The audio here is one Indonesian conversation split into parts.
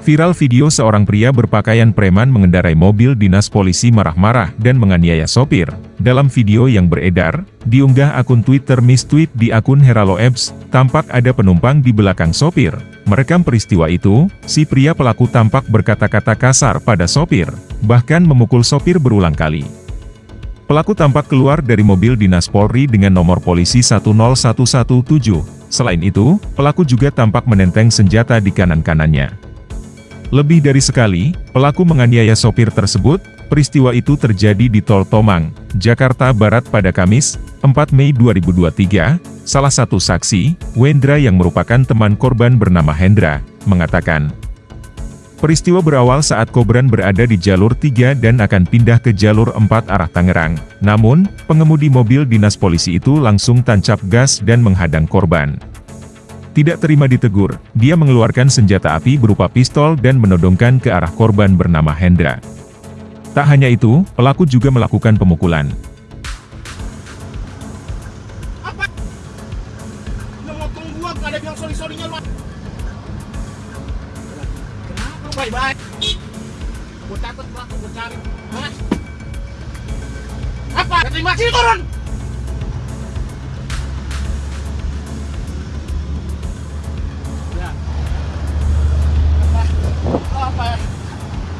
Viral video seorang pria berpakaian preman mengendarai mobil dinas polisi marah-marah dan menganiaya sopir. Dalam video yang beredar, diunggah akun Twitter Miss Tweet di akun Heralo Ebs, tampak ada penumpang di belakang sopir. Merekam peristiwa itu, si pria pelaku tampak berkata-kata kasar pada sopir, bahkan memukul sopir berulang kali. Pelaku tampak keluar dari mobil dinas Polri dengan nomor polisi 10117. Selain itu, pelaku juga tampak menenteng senjata di kanan-kanannya. Lebih dari sekali, pelaku menganiaya sopir tersebut, peristiwa itu terjadi di Tol Tomang, Jakarta Barat pada Kamis, 4 Mei 2023. Salah satu saksi, Wendra yang merupakan teman korban bernama Hendra, mengatakan, Peristiwa berawal saat Kobran berada di jalur 3 dan akan pindah ke jalur 4 arah Tangerang. Namun, pengemudi mobil dinas polisi itu langsung tancap gas dan menghadang korban. Tidak terima ditegur, dia mengeluarkan senjata api berupa pistol dan menodongkan ke arah korban bernama Hendra. Tak hanya itu, pelaku juga melakukan pemukulan. Apa? Udah motong gua,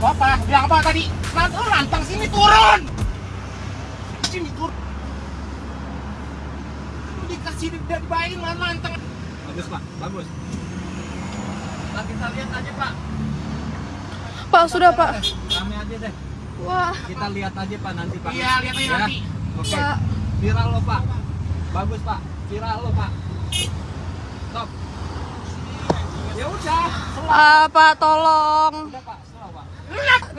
Apa? Bilang apa tadi? Lan- oh, lantang sini turun! Sini turun. Lu dikasih dibayarin lan lantang. Bagus pak, bagus. Pak kita lihat aja pak. Pak, sudah Pak. Rame aja deh. Wah, Kita lihat aja pak nanti pak. Iya, lihat aja Ya. nanti. Oke. Pak. Viral lo pak. Bagus pak. Viral lo pak. Stop. Ya udah. Ah, Pak, tolong. Udah pak, slow pak.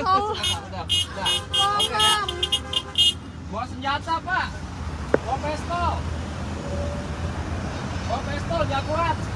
Ya. Bawa senjata pak. Bawa pistol. Bawa pistol, kuat.